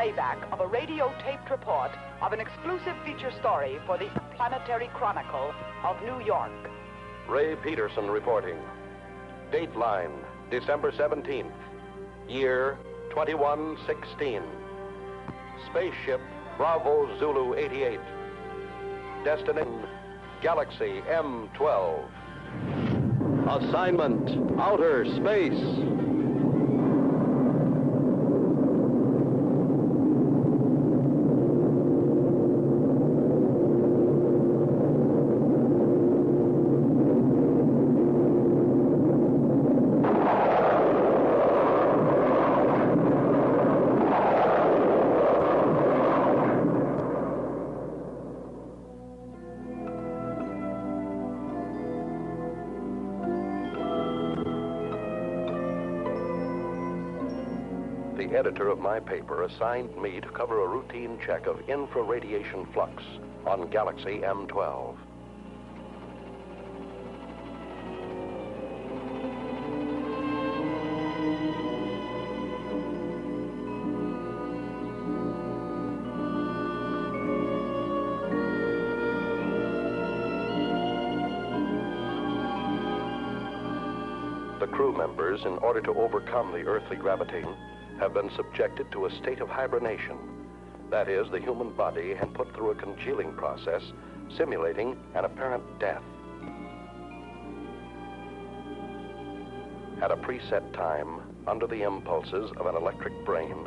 playback of a radio taped report of an exclusive feature story for the Planetary Chronicle of New York. Ray Peterson reporting. Dateline, December 17th. Year 2116. Spaceship Bravo Zulu 88. Destination Galaxy M12. Assignment Outer Space. The editor of my paper assigned me to cover a routine check of infraradiation flux on Galaxy M12. The crew members, in order to overcome the earthly gravitation, have been subjected to a state of hibernation. That is, the human body had put through a congealing process simulating an apparent death. At a preset time, under the impulses of an electric brain,